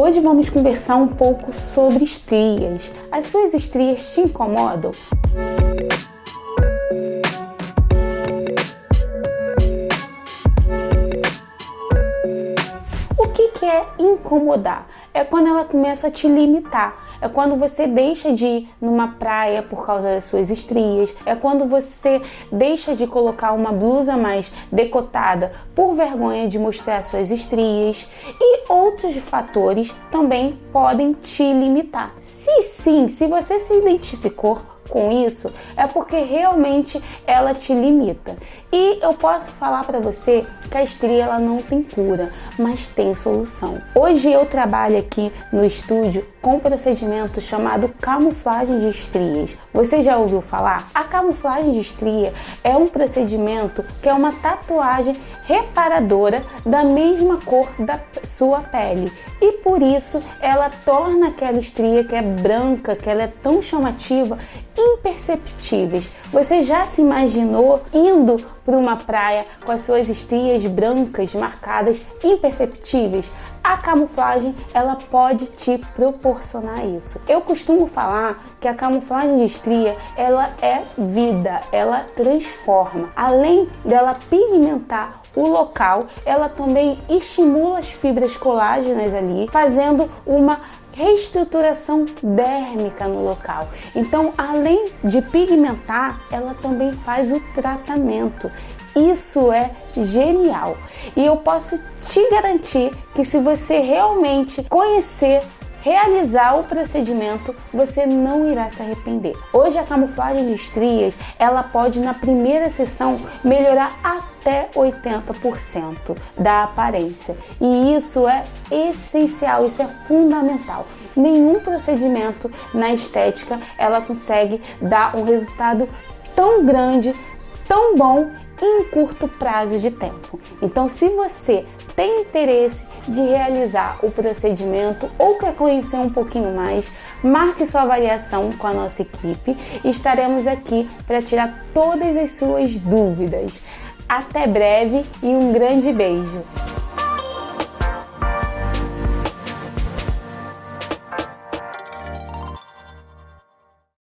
Hoje vamos conversar um pouco sobre estrias. As suas estrias te incomodam? O que, é incomodar? É quando ela começa a te limitar. É quando você deixa de ir numa praia por causa das suas estrias, é quando você deixa de colocar uma blusa mais decotada por vergonha de mostrar suas estrias. E outros fatores também podem te limitar. Se sim, se você se identificou com isso, é porque realmente ela te limita. E eu posso falar para você que a estria ela não tem cura, mas tem solução. Hoje eu trabalho aqui no estúdio com um procedimento chamado camuflagem de estrias. Você já ouviu falar? A camuflagem de estria é um procedimento que é uma tatuagem reparadora da mesma cor da sua pele e por isso ela torna aquela estria que é branca, que ela é tão chamativa, imperceptíveis. Você já se imaginou indo para uma praia com as suas estrias brancas marcadas imperceptíveis? A camuflagem ela pode te proporcionar isso. Eu costumo falar que a camuflagem de estria ela é vida, ela transforma. Além dela pigmentar o local, ela também estimula as fibras colágenas ali, fazendo uma reestruturação dérmica no local. Então, além de pigmentar, ela também faz o tratamento. Isso é genial. E eu posso te garantir que se você realmente conhecer realizar o procedimento, você não irá se arrepender. Hoje a camuflagem de estrias, ela pode na primeira sessão melhorar até 80% da aparência. E isso é essencial, isso é fundamental. Nenhum procedimento na estética ela consegue dar um resultado tão grande, tão bom em curto prazo de tempo. Então, se você tem interesse de realizar o procedimento ou quer conhecer um pouquinho mais, marque sua avaliação com a nossa equipe e estaremos aqui para tirar todas as suas dúvidas. Até breve e um grande beijo!